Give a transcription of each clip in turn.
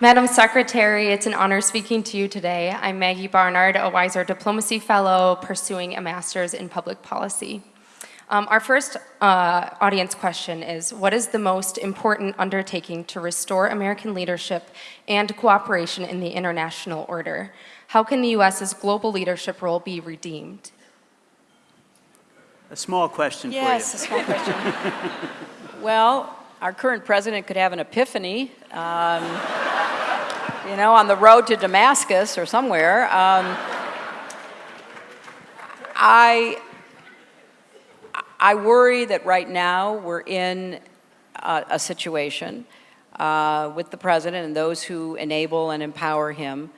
Madam Secretary, it's an honor speaking to you today. I'm Maggie Barnard, a Weiser Diplomacy Fellow pursuing a master's in public policy. Um, our first uh, audience question is, what is the most important undertaking to restore American leadership and cooperation in the international order? How can the U.S.'s global leadership role be redeemed? A small question yes, for you. Yes, a small question. well, our current president could have an epiphany, um, you know, on the road to Damascus or somewhere. Um, I, I worry that right now we're in a, a situation uh, with the president and those who enable and empower him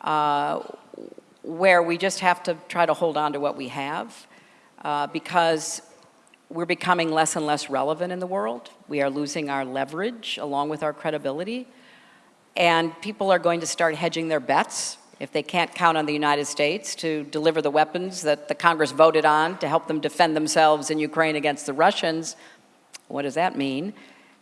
uh, where we just have to try to hold on to what we have uh, because we're becoming less and less relevant in the world. We are losing our leverage along with our credibility. And people are going to start hedging their bets if they can't count on the United States to deliver the weapons that the Congress voted on to help them defend themselves in Ukraine against the Russians. What does that mean?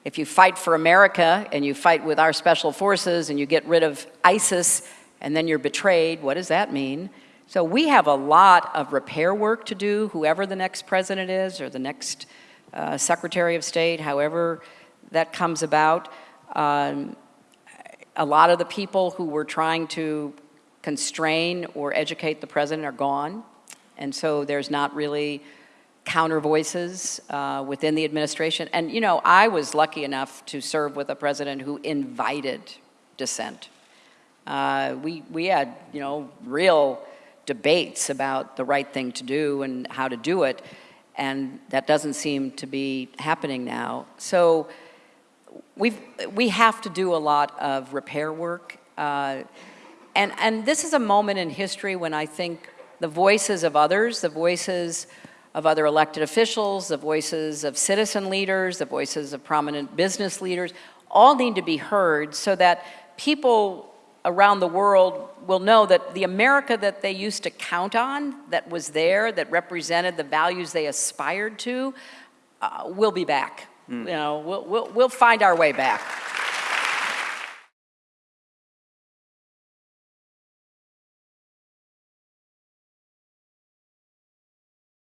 If you fight for America and you fight with our special forces and you get rid of ISIS and then you're betrayed, what does that mean? So we have a lot of repair work to do, whoever the next president is or the next uh, Secretary of State, however that comes about. Um, a lot of the people who were trying to constrain or educate the president are gone. And so there's not really counter voices uh, within the administration. And you know, I was lucky enough to serve with a president who invited dissent. Uh, we, we had, you know, real debates about the right thing to do and how to do it, and that doesn't seem to be happening now. So we've, we have to do a lot of repair work. Uh, and, and this is a moment in history when I think the voices of others, the voices of other elected officials, the voices of citizen leaders, the voices of prominent business leaders, all need to be heard so that people around the world will know that the America that they used to count on, that was there, that represented the values they aspired to, uh, will be back. Mm. You know, we'll, we'll, we'll find our way back.